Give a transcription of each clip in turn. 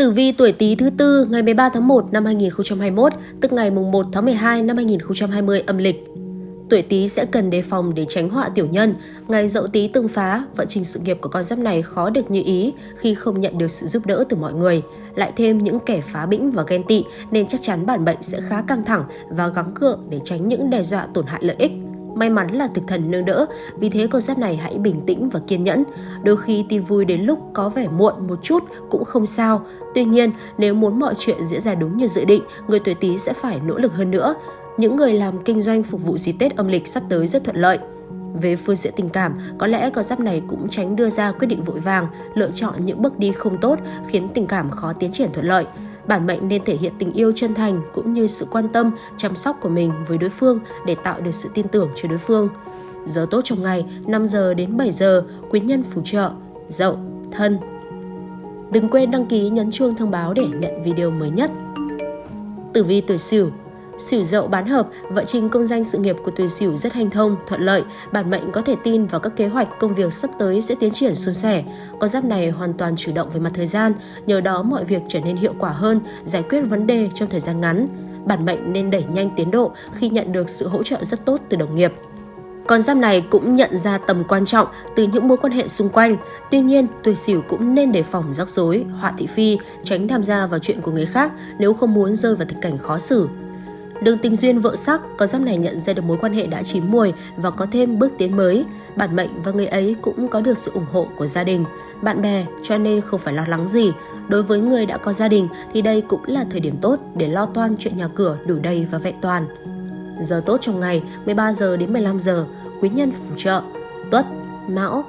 Tử vi tuổi Tý thứ tư ngày 13 tháng 1 năm 2021, tức ngày mùng 1 tháng 12 năm 2020 âm lịch. Tuổi Tý sẽ cần đề phòng để tránh họa tiểu nhân. Ngày Dậu Tý tương phá, vận trình sự nghiệp của con giáp này khó được như ý khi không nhận được sự giúp đỡ từ mọi người. Lại thêm những kẻ phá bĩnh và ghen tị nên chắc chắn bản mệnh sẽ khá căng thẳng và gắng cượng để tránh những đe dọa tổn hại lợi ích. May mắn là thực thần nương đỡ, vì thế concept này hãy bình tĩnh và kiên nhẫn. Đôi khi tin vui đến lúc có vẻ muộn một chút cũng không sao. Tuy nhiên, nếu muốn mọi chuyện diễn ra đúng như dự định, người tuổi Tý sẽ phải nỗ lực hơn nữa. Những người làm kinh doanh phục vụ dịp Tết âm lịch sắp tới rất thuận lợi. Về phương diện tình cảm, có lẽ con giáp này cũng tránh đưa ra quyết định vội vàng, lựa chọn những bước đi không tốt khiến tình cảm khó tiến triển thuận lợi bản mệnh nên thể hiện tình yêu chân thành cũng như sự quan tâm, chăm sóc của mình với đối phương để tạo được sự tin tưởng cho đối phương. Giờ tốt trong ngày 5 giờ đến 7 giờ, quý nhân phù trợ, dậu, thân. Đừng quên đăng ký nhấn chuông thông báo để nhận video mới nhất. Tử vi tuổi Sửu Sửu dậu bán hợp, vận trình công danh sự nghiệp của tuổi Sửu rất hanh thông, thuận lợi, bản mệnh có thể tin vào các kế hoạch công việc sắp tới sẽ tiến triển suôn sẻ. Con giáp này hoàn toàn chủ động về mặt thời gian, nhờ đó mọi việc trở nên hiệu quả hơn, giải quyết vấn đề trong thời gian ngắn. Bản mệnh nên đẩy nhanh tiến độ khi nhận được sự hỗ trợ rất tốt từ đồng nghiệp. Con giáp này cũng nhận ra tầm quan trọng từ những mối quan hệ xung quanh. Tuy nhiên, tuổi sửu cũng nên đề phòng rắc rối, họa thị phi, tránh tham gia vào chuyện của người khác nếu không muốn rơi vào tình cảnh khó xử. Đường tình duyên vợ sắc, con giáp này nhận ra được mối quan hệ đã chín mùi và có thêm bước tiến mới. Bản mệnh và người ấy cũng có được sự ủng hộ của gia đình, bạn bè cho nên không phải lo lắng gì. Đối với người đã có gia đình thì đây cũng là thời điểm tốt để lo toan chuyện nhà cửa đủ đầy và vẹn toàn. Giờ tốt trong ngày 13 giờ đến 15 giờ, quý nhân phù trợ, tuất, mão.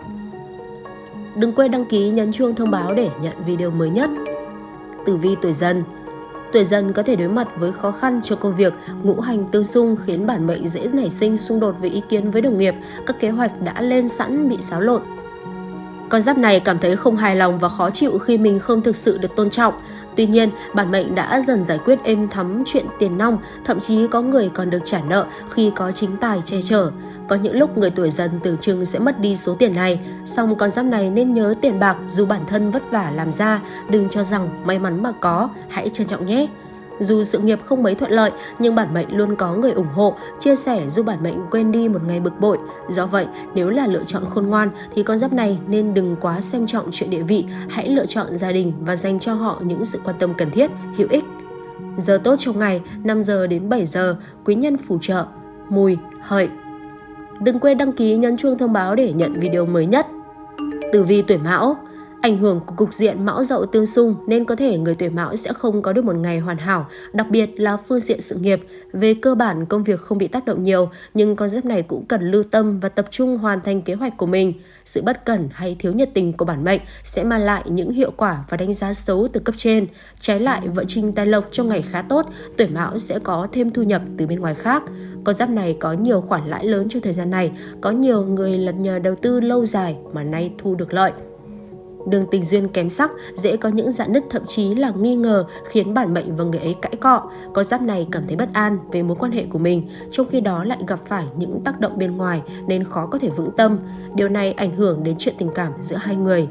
Đừng quên đăng ký nhấn chuông thông báo để nhận video mới nhất. Tử vi tuổi dần Tuổi dần có thể đối mặt với khó khăn cho công việc, ngũ hành tương xung khiến bản mệnh dễ nảy sinh xung đột với ý kiến với đồng nghiệp, các kế hoạch đã lên sẵn bị xáo lộn. Con giáp này cảm thấy không hài lòng và khó chịu khi mình không thực sự được tôn trọng. Tuy nhiên, bản mệnh đã dần giải quyết êm thắm chuyện tiền nong, thậm chí có người còn được trả nợ khi có chính tài che chở. Có những lúc người tuổi dần tưởng chừng sẽ mất đi số tiền này, song con giáp này nên nhớ tiền bạc dù bản thân vất vả làm ra, đừng cho rằng may mắn mà có, hãy trân trọng nhé. Dù sự nghiệp không mấy thuận lợi, nhưng bản mệnh luôn có người ủng hộ, chia sẻ giúp bản mệnh quên đi một ngày bực bội. Do vậy, nếu là lựa chọn khôn ngoan thì con giáp này nên đừng quá xem trọng chuyện địa vị, hãy lựa chọn gia đình và dành cho họ những sự quan tâm cần thiết, hữu ích. Giờ tốt trong ngày 5 giờ đến 7 giờ, quý nhân phù trợ, mùi, hợi. Đừng quên đăng ký, nhấn chuông thông báo để nhận video mới nhất. Tử vi tuổi Mão Ảnh hưởng của cục diện mão dậu tương xung nên có thể người tuổi mão sẽ không có được một ngày hoàn hảo, đặc biệt là phương diện sự nghiệp. Về cơ bản công việc không bị tác động nhiều, nhưng con giáp này cũng cần lưu tâm và tập trung hoàn thành kế hoạch của mình. Sự bất cẩn hay thiếu nhiệt tình của bản mệnh sẽ mang lại những hiệu quả và đánh giá xấu từ cấp trên. Trái lại, vận trình tài lộc trong ngày khá tốt, tuổi mão sẽ có thêm thu nhập từ bên ngoài khác. Con giáp này có nhiều khoản lãi lớn trong thời gian này, có nhiều người lật nhờ đầu tư lâu dài mà nay thu được lợi. Đường tình duyên kém sắc, dễ có những dạn nứt thậm chí là nghi ngờ khiến bản mệnh và người ấy cãi cọ. Có giáp này cảm thấy bất an về mối quan hệ của mình, trong khi đó lại gặp phải những tác động bên ngoài nên khó có thể vững tâm. Điều này ảnh hưởng đến chuyện tình cảm giữa hai người.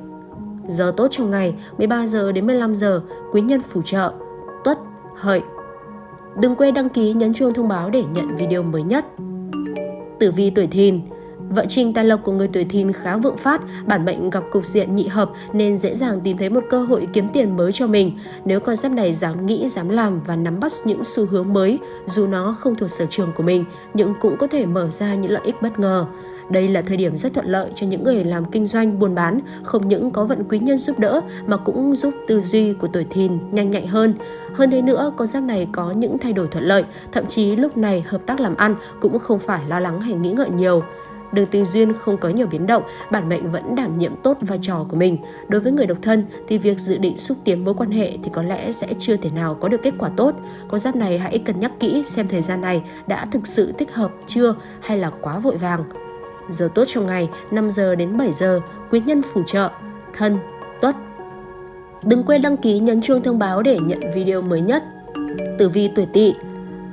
Giờ tốt trong ngày 13 giờ đến 15 giờ, quý nhân phù trợ, tuất, hợi. Đừng quên đăng ký nhấn chuông thông báo để nhận video mới nhất. Tử vi tuổi thìn Vợ Trinh tài lộc của người tuổi thìn khá vượng phát, bản mệnh gặp cục diện nhị hợp nên dễ dàng tìm thấy một cơ hội kiếm tiền mới cho mình. Nếu con giáp này dám nghĩ, dám làm và nắm bắt những xu hướng mới, dù nó không thuộc sở trường của mình, nhưng cũng có thể mở ra những lợi ích bất ngờ. Đây là thời điểm rất thuận lợi cho những người làm kinh doanh buôn bán, không những có vận quý nhân giúp đỡ mà cũng giúp tư duy của tuổi thìn nhanh nhạy hơn. Hơn thế nữa, con giáp này có những thay đổi thuận lợi, thậm chí lúc này hợp tác làm ăn cũng không phải lo lắng hay nghĩ ngợi nhiều. Đường tình duyên không có nhiều biến động, bản mệnh vẫn đảm nhiệm tốt vai trò của mình. Đối với người độc thân thì việc dự định xúc tiến mối quan hệ thì có lẽ sẽ chưa thể nào có được kết quả tốt. Con giáp này hãy cân nhắc kỹ xem thời gian này đã thực sự thích hợp chưa hay là quá vội vàng. Giờ tốt trong ngày 5 giờ đến 7 giờ, quý nhân phù trợ, thân, tuất. Đừng quên đăng ký nhấn chuông thông báo để nhận video mới nhất. Tử vi tuổi tỵ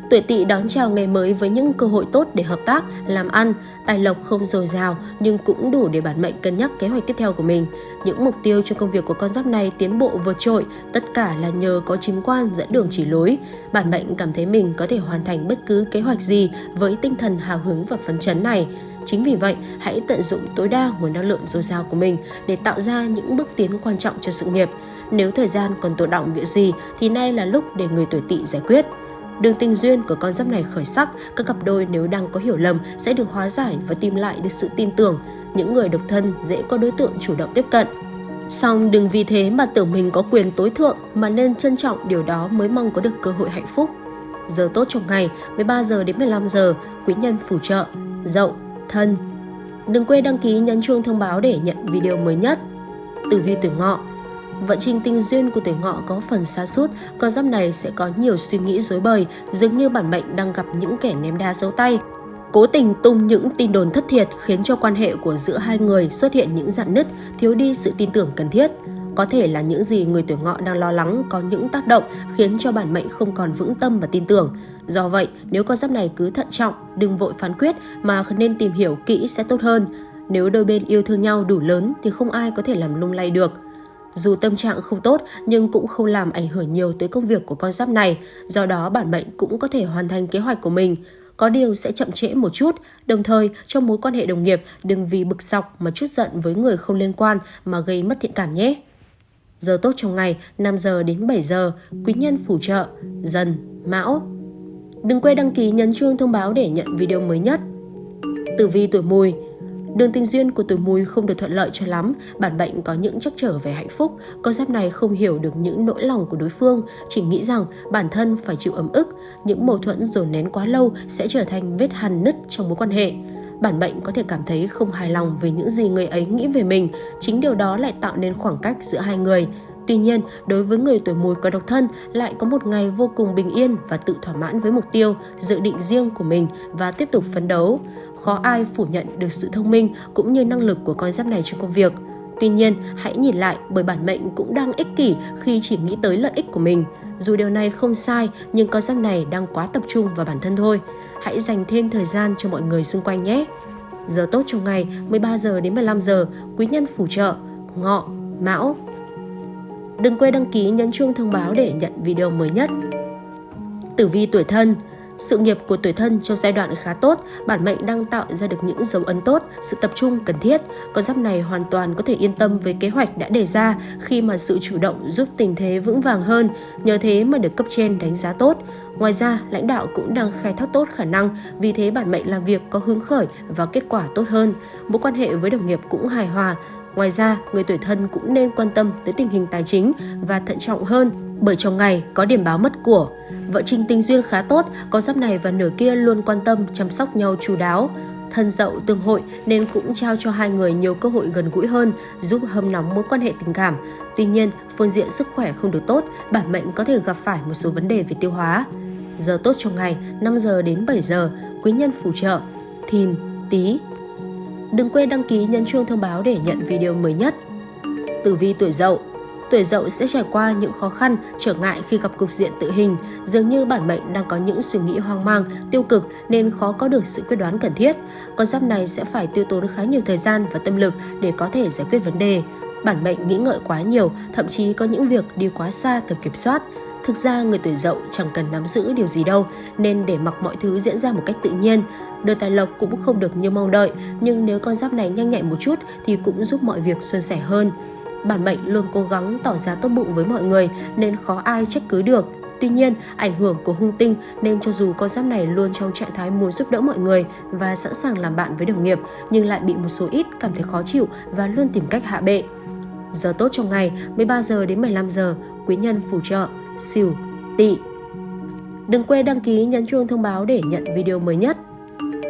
Tuổi tỵ đón chào ngày mới với những cơ hội tốt để hợp tác, làm ăn, tài lộc không dồi dào nhưng cũng đủ để bản mệnh cân nhắc kế hoạch tiếp theo của mình. Những mục tiêu cho công việc của con giáp này tiến bộ vượt trội, tất cả là nhờ có chính quan dẫn đường chỉ lối. Bản mệnh cảm thấy mình có thể hoàn thành bất cứ kế hoạch gì với tinh thần hào hứng và phấn chấn này. Chính vì vậy, hãy tận dụng tối đa nguồn năng lượng dồi dào của mình để tạo ra những bước tiến quan trọng cho sự nghiệp. Nếu thời gian còn tồn động việc gì thì nay là lúc để người tuổi tỵ giải quyết. Đường tình duyên của con giáp này khởi sắc, các cặp đôi nếu đang có hiểu lầm sẽ được hóa giải và tìm lại được sự tin tưởng. Những người độc thân dễ có đối tượng chủ động tiếp cận. Song đừng vì thế mà tưởng mình có quyền tối thượng mà nên trân trọng điều đó mới mong có được cơ hội hạnh phúc. Giờ tốt trong ngày 13 giờ đến 15 giờ, quý nhân phù trợ, dậu, thân. Đừng quên đăng ký nhấn chuông thông báo để nhận video mới nhất. Tử vi tuổi ngọ Vận trình tình duyên của tuổi ngọ có phần xa sút con giáp này sẽ có nhiều suy nghĩ dối bời, dường như bản mệnh đang gặp những kẻ ném đá dấu tay. Cố tình tung những tin đồn thất thiệt khiến cho quan hệ của giữa hai người xuất hiện những dạn nứt, thiếu đi sự tin tưởng cần thiết. Có thể là những gì người tuổi ngọ đang lo lắng có những tác động khiến cho bản mệnh không còn vững tâm và tin tưởng. Do vậy, nếu con giáp này cứ thận trọng, đừng vội phán quyết mà nên tìm hiểu kỹ sẽ tốt hơn. Nếu đôi bên yêu thương nhau đủ lớn thì không ai có thể làm lung lay được. Dù tâm trạng không tốt nhưng cũng không làm ảnh hưởng nhiều tới công việc của con giáp này, do đó bản mệnh cũng có thể hoàn thành kế hoạch của mình. Có điều sẽ chậm trễ một chút, đồng thời trong mối quan hệ đồng nghiệp đừng vì bực dọc mà chút giận với người không liên quan mà gây mất thiện cảm nhé. Giờ tốt trong ngày 5 giờ đến 7 giờ, quý nhân phù trợ, dần, mão. Đừng quên đăng ký nhấn chuông thông báo để nhận video mới nhất. Tử vi tuổi mùi Đường tình duyên của tuổi mùi không được thuận lợi cho lắm, bản mệnh có những trắc trở về hạnh phúc. Con giáp này không hiểu được những nỗi lòng của đối phương, chỉ nghĩ rằng bản thân phải chịu ấm ức. Những mâu thuẫn dồn nén quá lâu sẽ trở thành vết hằn nứt trong mối quan hệ. Bản mệnh có thể cảm thấy không hài lòng về những gì người ấy nghĩ về mình, chính điều đó lại tạo nên khoảng cách giữa hai người. Tuy nhiên, đối với người tuổi mùi có độc thân lại có một ngày vô cùng bình yên và tự thỏa mãn với mục tiêu, dự định riêng của mình và tiếp tục phấn đấu khó ai phủ nhận được sự thông minh cũng như năng lực của con giáp này trong công việc. Tuy nhiên, hãy nhìn lại bởi bản mệnh cũng đang ích kỷ khi chỉ nghĩ tới lợi ích của mình. Dù điều này không sai, nhưng con giáp này đang quá tập trung vào bản thân thôi. Hãy dành thêm thời gian cho mọi người xung quanh nhé. Giờ tốt trong ngày 13 giờ đến 15 giờ, quý nhân phù trợ, ngọ, mão. Đừng quên đăng ký nhấn chuông thông báo để nhận video mới nhất. Tử vi tuổi thân sự nghiệp của tuổi thân trong giai đoạn khá tốt, bản mệnh đang tạo ra được những dấu ấn tốt, sự tập trung cần thiết. Con giáp này hoàn toàn có thể yên tâm với kế hoạch đã đề ra khi mà sự chủ động giúp tình thế vững vàng hơn, nhờ thế mà được cấp trên đánh giá tốt. Ngoài ra, lãnh đạo cũng đang khai thác tốt khả năng, vì thế bản mệnh làm việc có hứng khởi và kết quả tốt hơn. Mối quan hệ với đồng nghiệp cũng hài hòa. Ngoài ra, người tuổi thân cũng nên quan tâm tới tình hình tài chính và thận trọng hơn bởi trong ngày có điểm báo mất của. Vợ trinh tình duyên khá tốt, con giáp này và nửa kia luôn quan tâm chăm sóc nhau chú đáo. Thân dậu tương hội nên cũng trao cho hai người nhiều cơ hội gần gũi hơn, giúp hâm nóng mối quan hệ tình cảm. Tuy nhiên, phương diện sức khỏe không được tốt, bản mệnh có thể gặp phải một số vấn đề về tiêu hóa. Giờ tốt trong ngày 5 giờ đến 7 giờ, quý nhân phù trợ, thìn, tí. Đừng quên đăng ký nhấn chuông thông báo để nhận video mới nhất. Tử vi tuổi dậu tuổi dậu sẽ trải qua những khó khăn, trở ngại khi gặp cục diện tự hình. Dường như bản mệnh đang có những suy nghĩ hoang mang, tiêu cực nên khó có được sự quyết đoán cần thiết. Con giáp này sẽ phải tiêu tốn khá nhiều thời gian và tâm lực để có thể giải quyết vấn đề. Bản mệnh nghĩ ngợi quá nhiều, thậm chí có những việc đi quá xa từ kiểm soát. Thực ra người tuổi dậu chẳng cần nắm giữ điều gì đâu, nên để mặc mọi thứ diễn ra một cách tự nhiên. Đời tài lộc cũng không được như mong đợi, nhưng nếu con giáp này nhanh nhạy một chút thì cũng giúp mọi việc suôn sẻ hơn. Bản mệnh luôn cố gắng tỏ ra tốt bụng với mọi người nên khó ai trách cứ được. Tuy nhiên, ảnh hưởng của hung tinh nên cho dù con giáp này luôn trong trạng thái muốn giúp đỡ mọi người và sẵn sàng làm bạn với đồng nghiệp, nhưng lại bị một số ít cảm thấy khó chịu và luôn tìm cách hạ bệ. Giờ tốt trong ngày 13 giờ đến 15 giờ, quý nhân phù trợ, xỉu, tỵ. Đừng quên đăng ký nhấn chuông thông báo để nhận video mới nhất.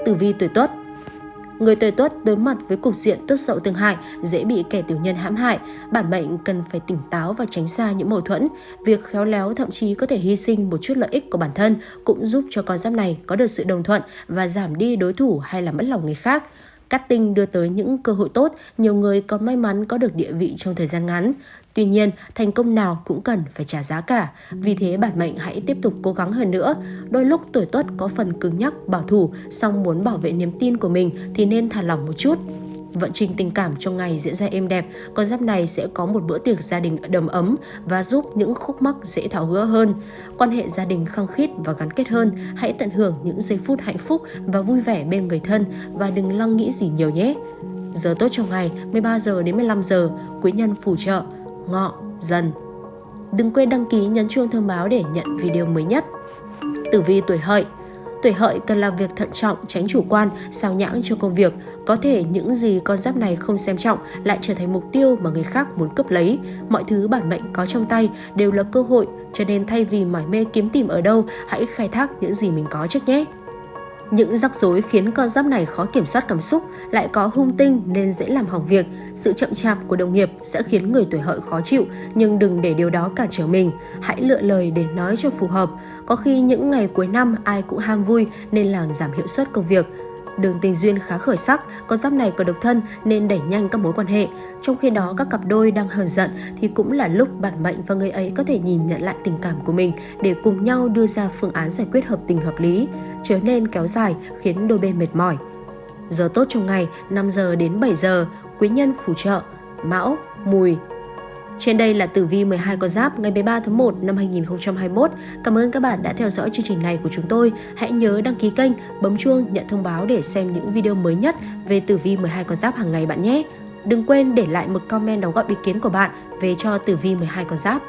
Tử vi tuổi Tuất Người tuổi tuất đối mặt với cục diện tuất sậu tương hại dễ bị kẻ tiểu nhân hãm hại. Bản mệnh cần phải tỉnh táo và tránh xa những mâu thuẫn. Việc khéo léo thậm chí có thể hy sinh một chút lợi ích của bản thân cũng giúp cho con giáp này có được sự đồng thuận và giảm đi đối thủ hay là mất lòng người khác. Cát tinh đưa tới những cơ hội tốt, nhiều người còn may mắn có được địa vị trong thời gian ngắn. Tuy nhiên, thành công nào cũng cần phải trả giá cả. Vì thế bản mệnh hãy tiếp tục cố gắng hơn nữa. Đôi lúc tuổi tuất có phần cứng nhắc, bảo thủ, song muốn bảo vệ niềm tin của mình thì nên thả lỏng một chút. Vận trình tình cảm trong ngày diễn ra êm đẹp, con giáp này sẽ có một bữa tiệc gia đình đầm ấm và giúp những khúc mắc dễ tháo gỡ hơn. Quan hệ gia đình khăng khít và gắn kết hơn, hãy tận hưởng những giây phút hạnh phúc và vui vẻ bên người thân và đừng lo nghĩ gì nhiều nhé. Giờ tốt trong ngày 13 giờ đến 15 giờ, quý nhân phù trợ, ngọ, dần. Đừng quên đăng ký nhấn chuông thông báo để nhận video mới nhất. Tử vi tuổi hợi Tuổi hợi cần làm việc thận trọng, tránh chủ quan, sao nhãng cho công việc. Có thể những gì con giáp này không xem trọng lại trở thành mục tiêu mà người khác muốn cướp lấy. Mọi thứ bản mệnh có trong tay đều là cơ hội, cho nên thay vì mải mê kiếm tìm ở đâu, hãy khai thác những gì mình có trước nhé. Những rắc rối khiến con giáp này khó kiểm soát cảm xúc, lại có hung tinh nên dễ làm hỏng việc. Sự chậm chạp của đồng nghiệp sẽ khiến người tuổi hợi khó chịu, nhưng đừng để điều đó cản trở mình. Hãy lựa lời để nói cho phù hợp. Có khi những ngày cuối năm ai cũng ham vui nên làm giảm hiệu suất công việc đường tình duyên khá khởi sắc, con giáp này còn độc thân nên đẩy nhanh các mối quan hệ. Trong khi đó các cặp đôi đang hờn giận thì cũng là lúc bản mệnh và người ấy có thể nhìn nhận lại tình cảm của mình để cùng nhau đưa ra phương án giải quyết hợp tình hợp lý, trở nên kéo dài khiến đôi bên mệt mỏi. Giờ tốt trong ngày 5 giờ đến 7 giờ, quý nhân phù trợ, mão, mùi, trên đây là tử vi 12 con giáp ngày 13 tháng 1 năm 2021. Cảm ơn các bạn đã theo dõi chương trình này của chúng tôi. Hãy nhớ đăng ký kênh, bấm chuông nhận thông báo để xem những video mới nhất về tử vi 12 con giáp hàng ngày bạn nhé. Đừng quên để lại một comment đóng góp ý kiến của bạn về cho tử vi 12 con giáp.